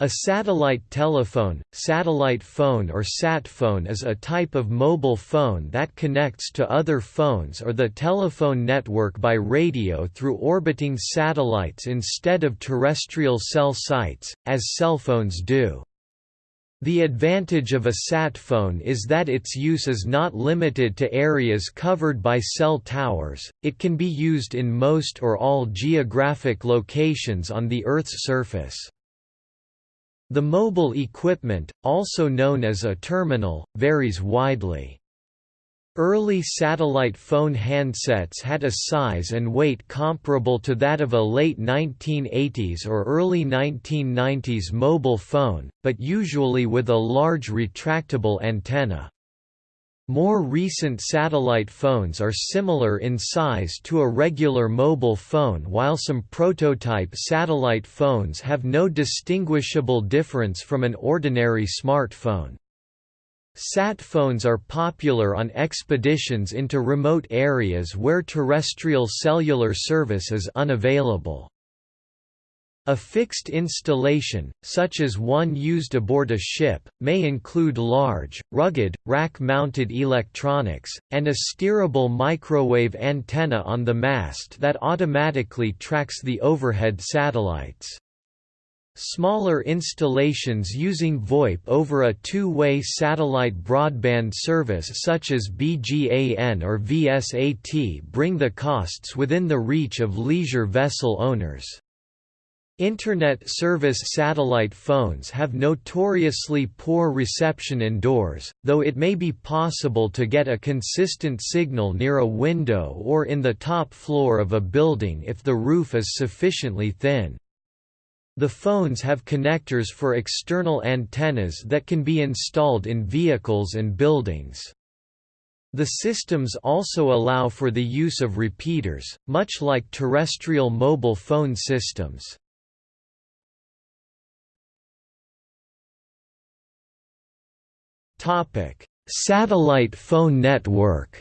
A satellite telephone, satellite phone or sat phone is a type of mobile phone that connects to other phones or the telephone network by radio through orbiting satellites instead of terrestrial cell sites, as cell phones do. The advantage of a sat phone is that its use is not limited to areas covered by cell towers, it can be used in most or all geographic locations on the Earth's surface. The mobile equipment, also known as a terminal, varies widely. Early satellite phone handsets had a size and weight comparable to that of a late 1980s or early 1990s mobile phone, but usually with a large retractable antenna. More recent satellite phones are similar in size to a regular mobile phone while some prototype satellite phones have no distinguishable difference from an ordinary smartphone. Sat phones are popular on expeditions into remote areas where terrestrial cellular service is unavailable. A fixed installation, such as one used aboard a ship, may include large, rugged, rack-mounted electronics, and a steerable microwave antenna on the mast that automatically tracks the overhead satellites. Smaller installations using VoIP over a two-way satellite broadband service such as BGAN or VSAT bring the costs within the reach of leisure vessel owners. Internet service satellite phones have notoriously poor reception indoors, though it may be possible to get a consistent signal near a window or in the top floor of a building if the roof is sufficiently thin. The phones have connectors for external antennas that can be installed in vehicles and buildings. The systems also allow for the use of repeaters, much like terrestrial mobile phone systems. Satellite phone network.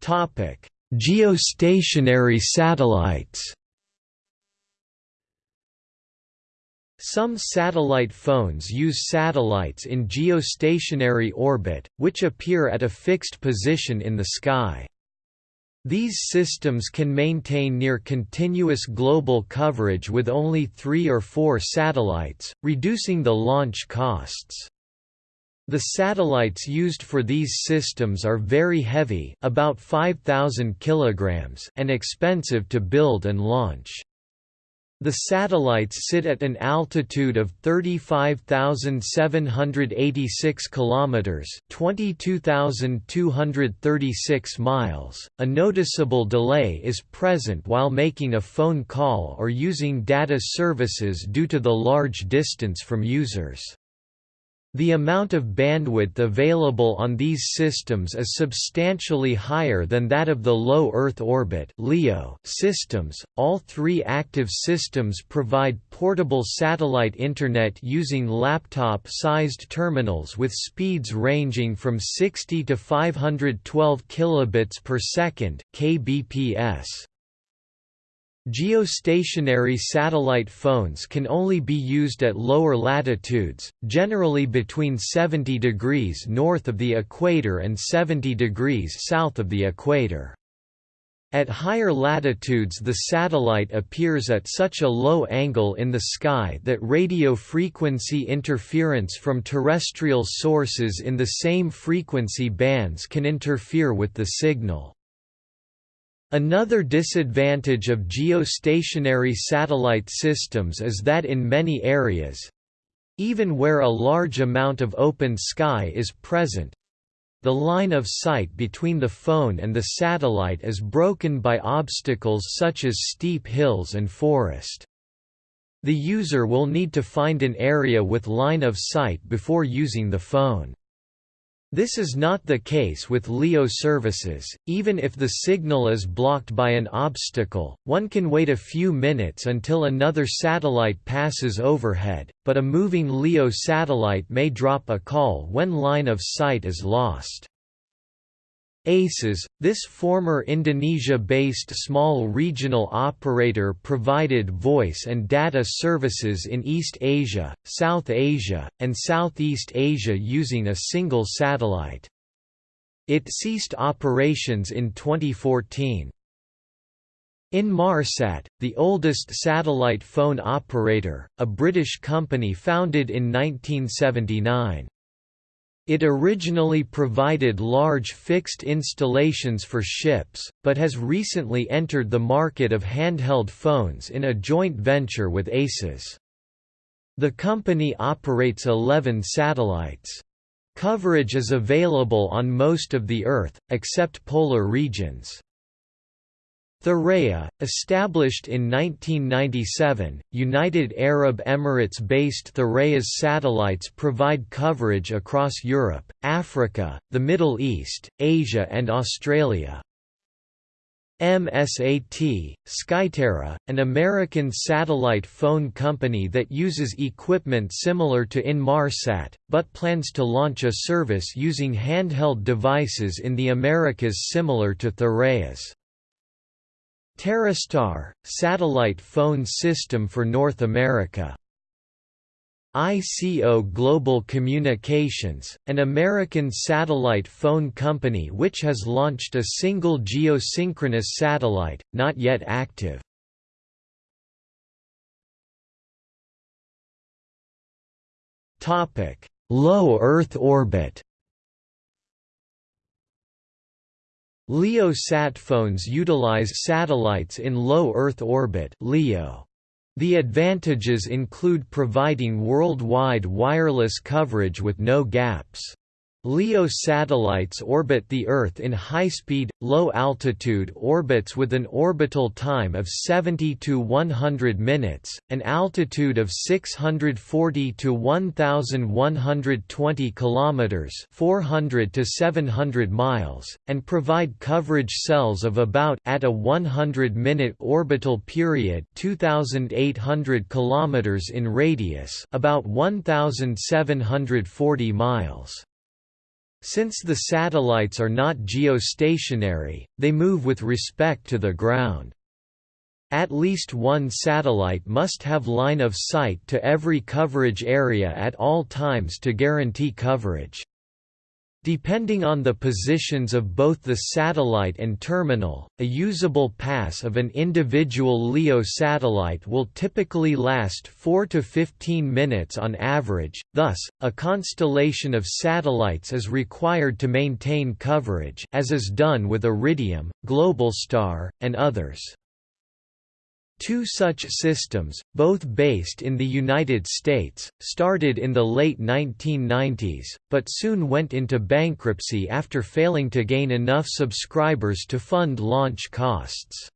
Topic: Geostationary satellites. Some satellite phones use satellites in geostationary orbit, which appear at a fixed position in the sky. These systems can maintain near continuous global coverage with only three or four satellites, reducing the launch costs. The satellites used for these systems are very heavy about 5,000 kilograms and expensive to build and launch. The satellites sit at an altitude of 35,786 kilometers, 22,236 miles. A noticeable delay is present while making a phone call or using data services due to the large distance from users. The amount of bandwidth available on these systems is substantially higher than that of the low Earth orbit (LEO) systems. All three active systems provide portable satellite internet using laptop-sized terminals with speeds ranging from 60 to 512 kilobits per second (kbps). Geostationary satellite phones can only be used at lower latitudes, generally between 70 degrees north of the equator and 70 degrees south of the equator. At higher latitudes the satellite appears at such a low angle in the sky that radio frequency interference from terrestrial sources in the same frequency bands can interfere with the signal. Another disadvantage of geostationary satellite systems is that in many areas—even where a large amount of open sky is present, the line of sight between the phone and the satellite is broken by obstacles such as steep hills and forest. The user will need to find an area with line of sight before using the phone. This is not the case with LEO services, even if the signal is blocked by an obstacle, one can wait a few minutes until another satellite passes overhead, but a moving LEO satellite may drop a call when line of sight is lost. ACES, this former Indonesia-based small regional operator provided voice and data services in East Asia, South Asia, and Southeast Asia using a single satellite. It ceased operations in 2014. Inmarsat, the oldest satellite phone operator, a British company founded in 1979. It originally provided large fixed installations for ships, but has recently entered the market of handheld phones in a joint venture with ACES. The company operates 11 satellites. Coverage is available on most of the Earth, except polar regions. Thuraya, established in 1997, United Arab Emirates-based Thuraya's satellites provide coverage across Europe, Africa, the Middle East, Asia and Australia. MSAT, Skyterra, an American satellite phone company that uses equipment similar to Inmarsat, but plans to launch a service using handheld devices in the Americas similar to Thuraya's. TerreStar, satellite phone system for North America. ICO Global Communications, an American satellite phone company which has launched a single geosynchronous satellite, not yet active. Low Earth orbit LEO sat phones utilize satellites in low Earth orbit LEO. The advantages include providing worldwide wireless coverage with no gaps. LEO satellites orbit the Earth in high-speed, low-altitude orbits with an orbital time of 70 to 100 minutes, an altitude of 640 to 1120 kilometers, 400 to 700 miles, and provide coverage cells of about at a 100-minute orbital period, 2800 kilometers in radius, about 1740 miles. Since the satellites are not geostationary, they move with respect to the ground. At least one satellite must have line of sight to every coverage area at all times to guarantee coverage. Depending on the positions of both the satellite and terminal, a usable pass of an individual LEO satellite will typically last 4 to 15 minutes on average, thus, a constellation of satellites is required to maintain coverage as is done with Iridium, Globalstar, and others. Two such systems, both based in the United States, started in the late 1990s, but soon went into bankruptcy after failing to gain enough subscribers to fund launch costs.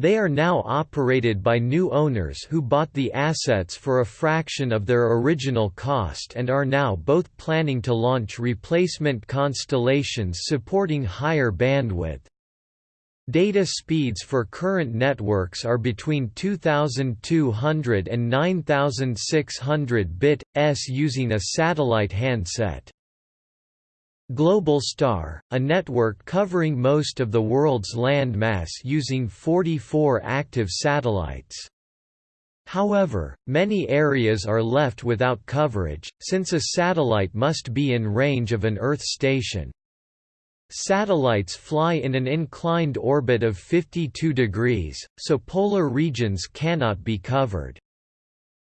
They are now operated by new owners who bought the assets for a fraction of their original cost and are now both planning to launch replacement constellations supporting higher bandwidth. Data speeds for current networks are between 2200 and 9600 bit s using a satellite handset. Globalstar, a network covering most of the world's land mass using 44 active satellites. However, many areas are left without coverage, since a satellite must be in range of an Earth station. Satellites fly in an inclined orbit of 52 degrees, so polar regions cannot be covered.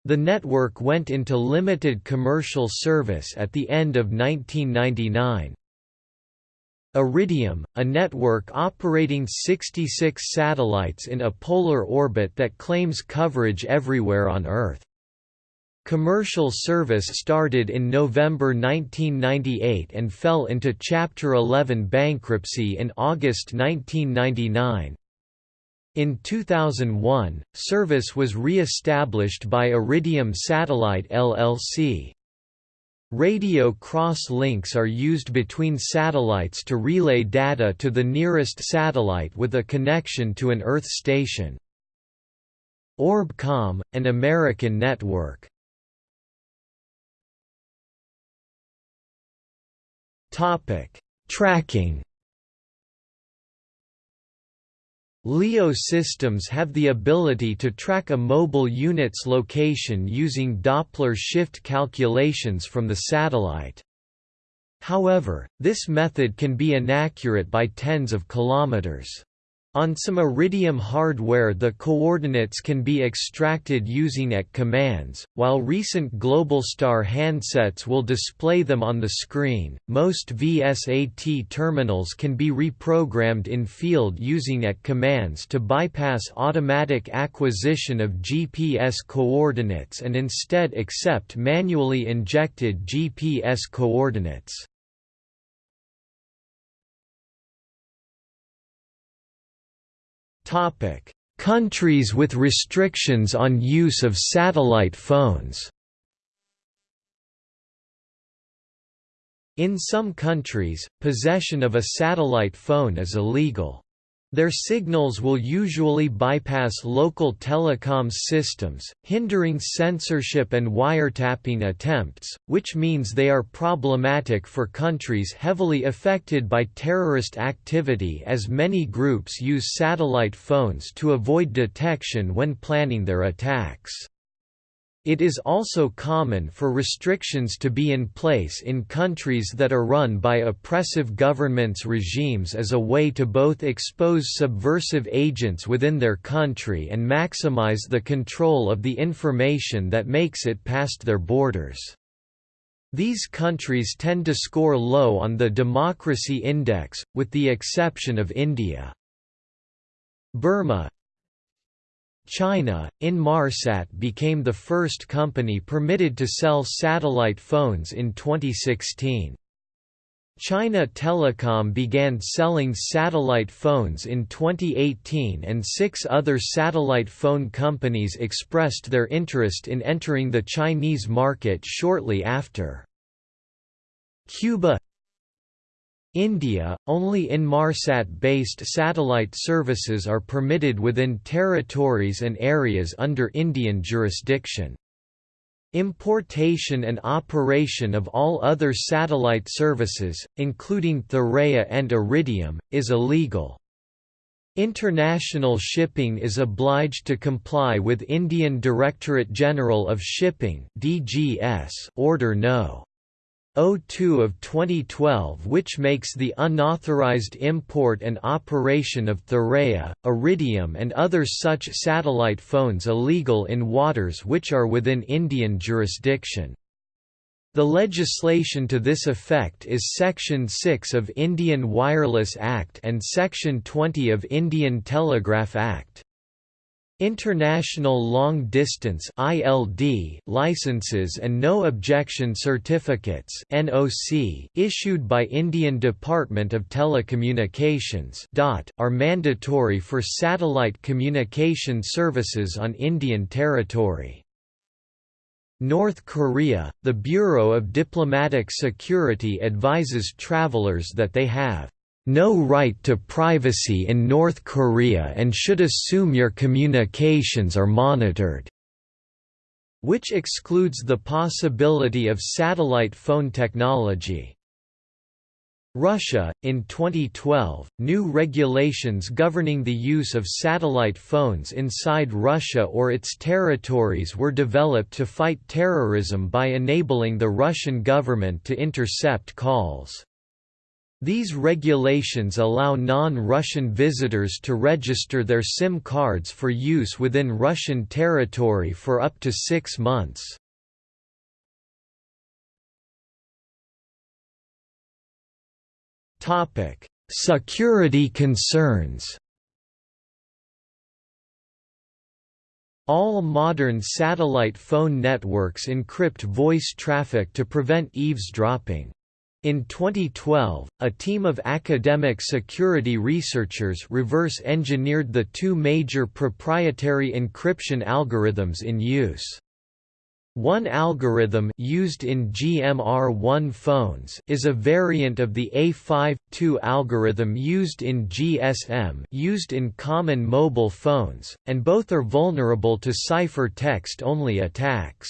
The network went into limited commercial service at the end of 1999. Iridium, a network operating 66 satellites in a polar orbit that claims coverage everywhere on Earth. Commercial service started in November 1998 and fell into Chapter 11 bankruptcy in August 1999. In 2001, service was re-established by Iridium Satellite LLC. Radio cross links are used between satellites to relay data to the nearest satellite with a connection to an Earth station. Orbcomm, an American network Topic: Tracking. LEO systems have the ability to track a mobile unit's location using Doppler shift calculations from the satellite. However, this method can be inaccurate by tens of kilometers. On some Iridium hardware the coordinates can be extracted using AT commands, while recent Globalstar handsets will display them on the screen. Most VSAT terminals can be reprogrammed in field using AT commands to bypass automatic acquisition of GPS coordinates and instead accept manually injected GPS coordinates. Topic: Countries with restrictions on use of satellite phones. In some countries, possession of a satellite phone is illegal. Their signals will usually bypass local telecoms systems, hindering censorship and wiretapping attempts, which means they are problematic for countries heavily affected by terrorist activity as many groups use satellite phones to avoid detection when planning their attacks. It is also common for restrictions to be in place in countries that are run by oppressive governments regimes as a way to both expose subversive agents within their country and maximize the control of the information that makes it past their borders. These countries tend to score low on the Democracy Index, with the exception of India. Burma, China, Inmarsat became the first company permitted to sell satellite phones in 2016. China Telecom began selling satellite phones in 2018 and six other satellite phone companies expressed their interest in entering the Chinese market shortly after. Cuba India, only Inmarsat-based satellite services are permitted within territories and areas under Indian jurisdiction. Importation and operation of all other satellite services, including Thuraya and Iridium, is illegal. International shipping is obliged to comply with Indian Directorate General of Shipping (DGS) Order No. 02 of 2012 which makes the unauthorized import and operation of Thuraya, Iridium and other such satellite phones illegal in waters which are within Indian jurisdiction. The legislation to this effect is Section 6 of Indian Wireless Act and Section 20 of Indian Telegraph Act. International Long Distance (ILD) licenses and no objection certificates (NOC) issued by Indian Department of Telecommunications (DOT) are mandatory for satellite communication services on Indian territory. North Korea, the Bureau of Diplomatic Security advises travelers that they have no right to privacy in North Korea and should assume your communications are monitored", which excludes the possibility of satellite phone technology. Russia, in 2012, new regulations governing the use of satellite phones inside Russia or its territories were developed to fight terrorism by enabling the Russian government to intercept calls. These regulations allow non-Russian visitors to register their SIM cards for use within Russian territory for up to six months. Security concerns All modern satellite phone networks encrypt voice traffic to prevent eavesdropping. In 2012, a team of academic security researchers reverse engineered the two major proprietary encryption algorithms in use. One algorithm used in GMR1 phones is a variant of the A52 algorithm used in GSM used in common mobile phones, and both are vulnerable to cipher text-only attacks.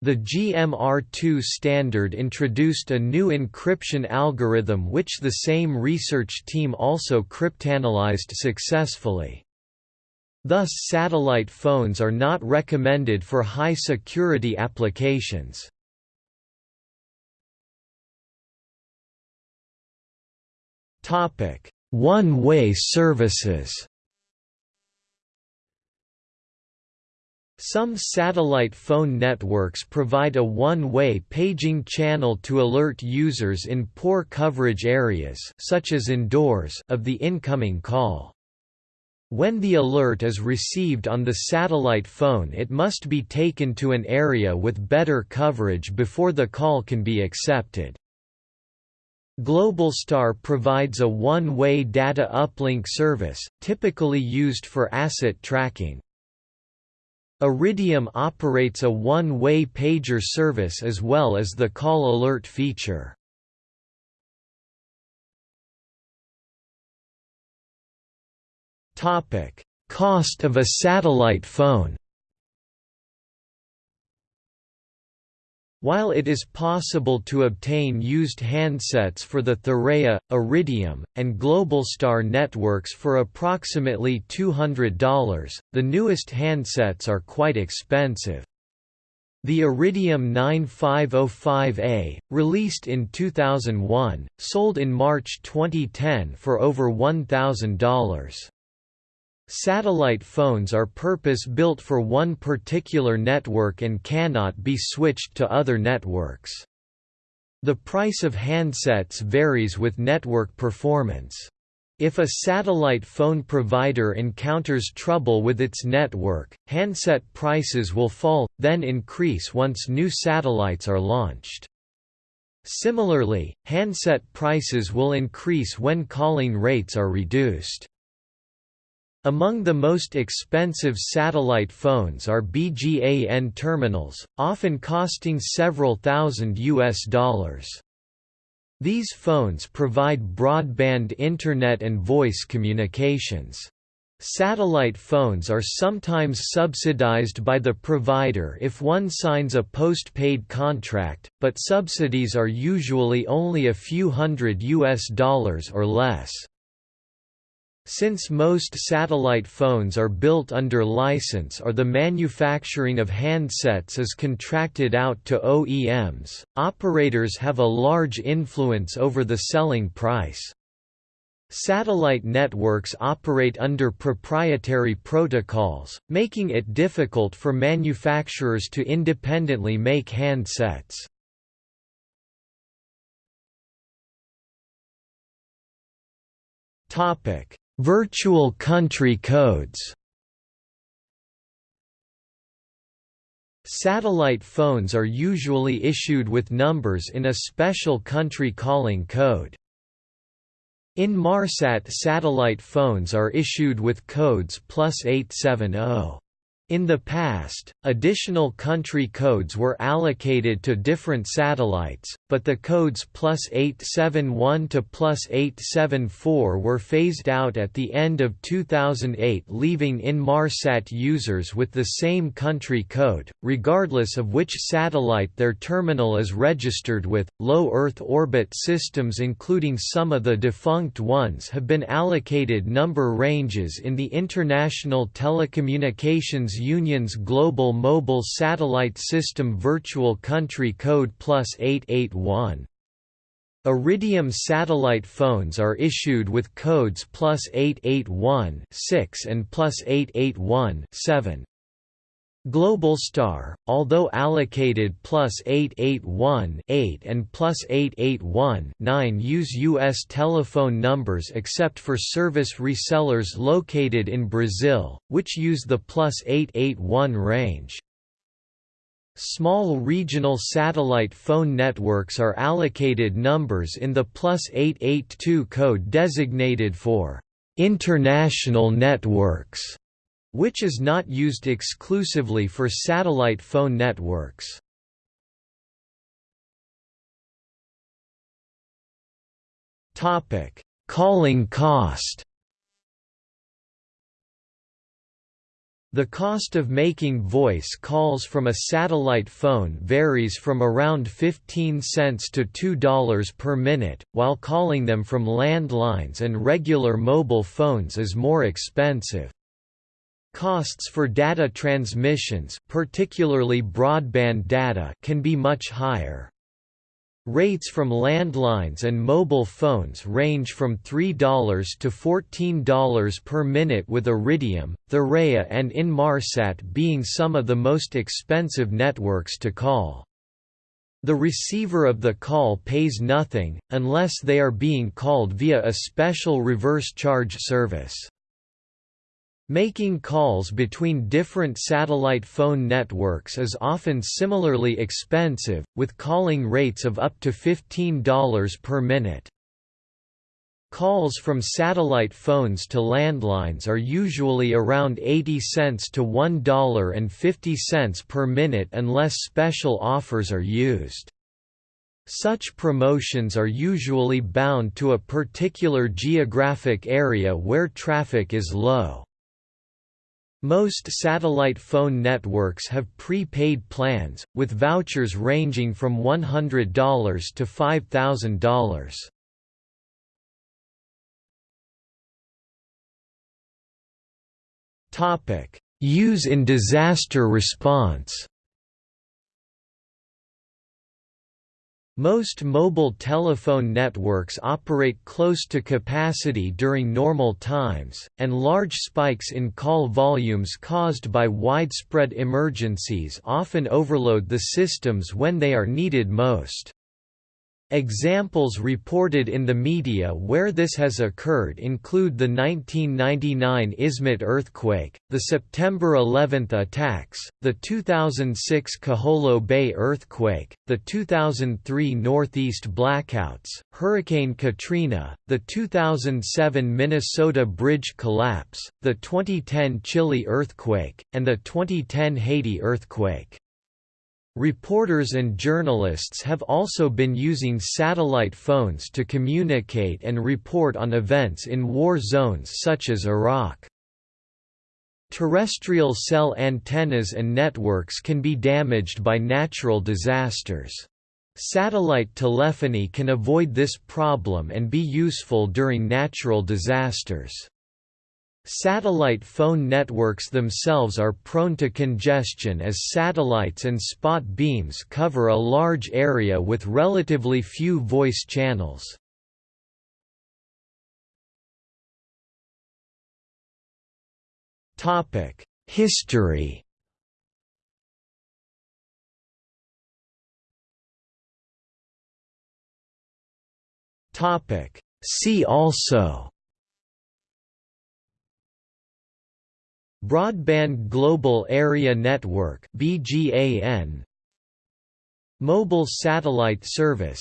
The GMR2 standard introduced a new encryption algorithm which the same research team also cryptanalyzed successfully. Thus satellite phones are not recommended for high-security applications. One-way services Some satellite phone networks provide a one-way paging channel to alert users in poor coverage areas such as indoors of the incoming call. When the alert is received on the satellite phone it must be taken to an area with better coverage before the call can be accepted. Globalstar provides a one-way data uplink service, typically used for asset tracking. Iridium operates a one-way pager service as well as the call alert feature. Cost of a satellite phone While it is possible to obtain used handsets for the Thuraya, Iridium, and Globalstar networks for approximately $200, the newest handsets are quite expensive. The Iridium 9505A, released in 2001, sold in March 2010 for over $1,000. Satellite phones are purpose-built for one particular network and cannot be switched to other networks. The price of handsets varies with network performance. If a satellite phone provider encounters trouble with its network, handset prices will fall, then increase once new satellites are launched. Similarly, handset prices will increase when calling rates are reduced. Among the most expensive satellite phones are BGAN terminals, often costing several thousand US dollars. These phones provide broadband internet and voice communications. Satellite phones are sometimes subsidized by the provider if one signs a postpaid contract, but subsidies are usually only a few hundred US dollars or less. Since most satellite phones are built under license or the manufacturing of handsets is contracted out to OEMs, operators have a large influence over the selling price. Satellite networks operate under proprietary protocols, making it difficult for manufacturers to independently make handsets. Topic Virtual country codes Satellite phones are usually issued with numbers in a special country calling code. Inmarsat satellite phones are issued with codes plus 870. In the past, additional country codes were allocated to different satellites, but the codes plus 871 to plus 874 were phased out at the end of 2008 leaving Inmarsat users with the same country code, regardless of which satellite their terminal is registered with. Low Earth orbit systems including some of the defunct ones have been allocated number ranges in the International Telecommunications Union's Global Mobile Satellite System Virtual Country Code Plus 881. Iridium satellite phones are issued with codes plus 881 6 and plus 881 7. Globalstar, although allocated plus 881 8 and plus 881 9 use U.S. telephone numbers except for service resellers located in Brazil, which use the plus 881 range. Small regional satellite phone networks are allocated numbers in the plus 882 code designated for international networks which is not used exclusively for satellite phone networks. Topic: Calling cost. The cost of making voice calls from a satellite phone varies from around 15 cents to $2 per minute, while calling them from landlines and regular mobile phones is more expensive. Costs for data transmissions particularly broadband data can be much higher. Rates from landlines and mobile phones range from $3 to $14 per minute with Iridium, Thuraya and Inmarsat being some of the most expensive networks to call. The receiver of the call pays nothing, unless they are being called via a special reverse charge service. Making calls between different satellite phone networks is often similarly expensive, with calling rates of up to $15 per minute. Calls from satellite phones to landlines are usually around 80 cents to $1.50 per minute unless special offers are used. Such promotions are usually bound to a particular geographic area where traffic is low. Most satellite phone networks have pre-paid plans, with vouchers ranging from $100 to $5,000. Use in disaster response Most mobile telephone networks operate close to capacity during normal times, and large spikes in call volumes caused by widespread emergencies often overload the systems when they are needed most. Examples reported in the media where this has occurred include the 1999 Izmit earthquake, the September 11 attacks, the 2006 Kiholo Bay earthquake, the 2003 Northeast blackouts, Hurricane Katrina, the 2007 Minnesota bridge collapse, the 2010 Chile earthquake, and the 2010 Haiti earthquake. Reporters and journalists have also been using satellite phones to communicate and report on events in war zones such as Iraq. Terrestrial cell antennas and networks can be damaged by natural disasters. Satellite telephony can avoid this problem and be useful during natural disasters. Satellite phone networks themselves are prone to congestion as satellites and spot beams cover a large area with relatively few voice channels. History See also Broadband Global Area Network BGAN Mobile Satellite Service.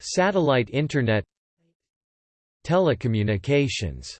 Satellite Internet. Telecommunications